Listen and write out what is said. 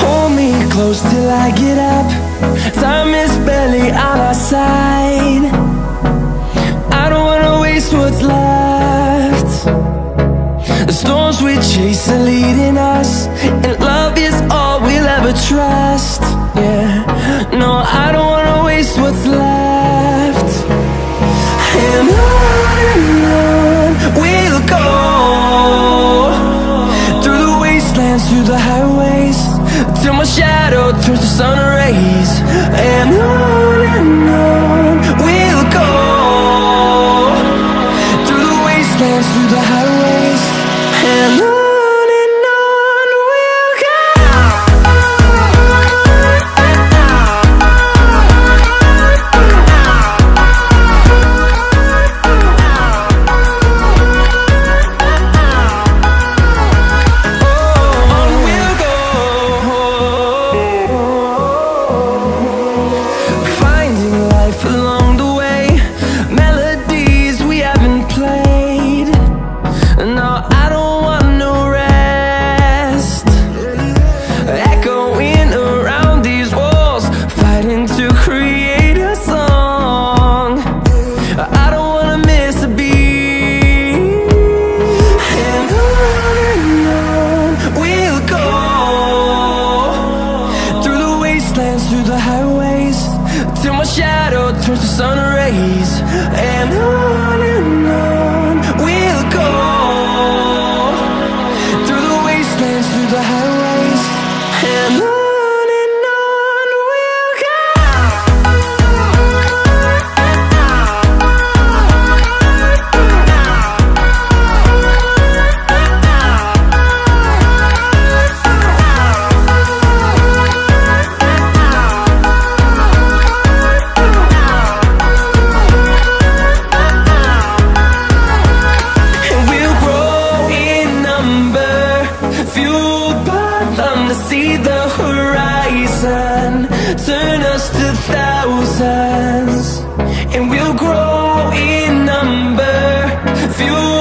Hold me close till I get up. Time is barely on our side. I don't wanna waste what's left. The storms we chase are leading us And love is all we'll ever trust. Yeah, no, I don't wanna waste what's left. And on and on we'll go. Through the wastelands, through the highways Till my shadow turns to sun rays And on and on we'll go. Through the wastelands, through the highways And on through the highways Till my shadow turns to sun rays And on and on we'll go. Through the wastelands, through the highways And on roll bottom to see the horizon. Turn us to thousands. And we'll grow in number. Few